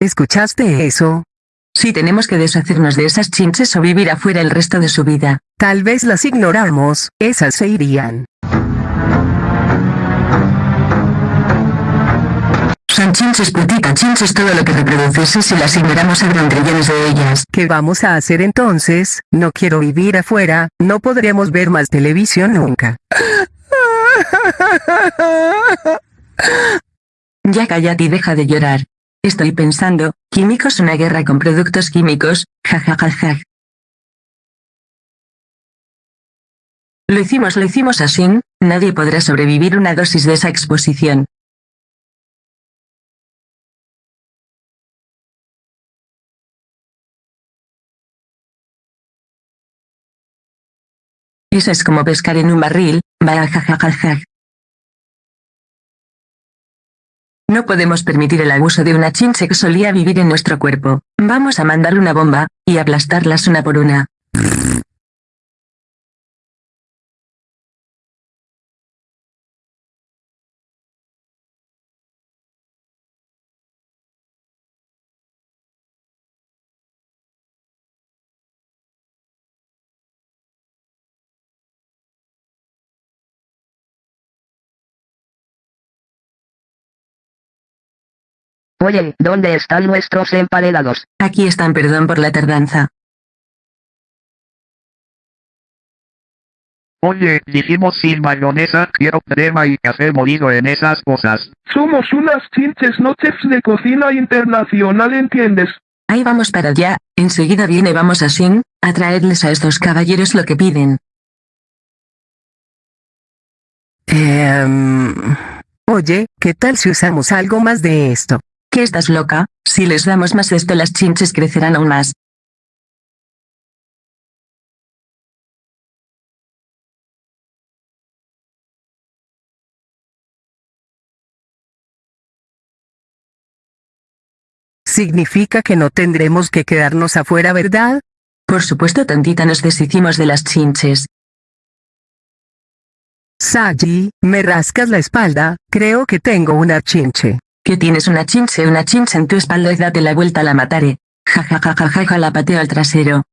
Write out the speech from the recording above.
¿Escuchaste eso? Sí tenemos que deshacernos de esas chinches o vivir afuera el resto de su vida. Tal vez las ignoramos, esas se irían. Son chinches putita chinches todo lo que reproduces si las ignoramos habrán trillones de ellas. ¿Qué vamos a hacer entonces? No quiero vivir afuera, no podremos ver más televisión nunca. Ya cállate y deja de llorar. Estoy pensando, químicos una guerra con productos químicos, jajajaja. Lo hicimos, lo hicimos así, nadie podrá sobrevivir una dosis de esa exposición. Eso es como pescar en un barril, jajajaja. No podemos permitir el abuso de una chinche que solía vivir en nuestro cuerpo. Vamos a mandar una bomba, y aplastarlas una por una. Oye, ¿dónde están nuestros emparedados? Aquí están perdón por la tardanza. Oye, dijimos sin mayonesa, quiero crema y café molido en esas cosas. Somos unas chinches no chefs de cocina internacional, ¿entiendes? Ahí vamos para allá, enseguida viene vamos a Sing, a traerles a estos caballeros lo que piden. Em, oye, ¿qué tal si usamos algo más de esto? ¿Qué estás loca? Si les damos más esto las chinches crecerán aún más. Significa que no tendremos que quedarnos afuera, ¿verdad? Por supuesto tantita nos deshicimos de las chinches. Saji, me rascas la espalda, creo que tengo una chinche. Que tienes una chinche una chinche en tu espalda y date la vuelta la mataré. Ja ja ja ja ja ja la pateo al trasero.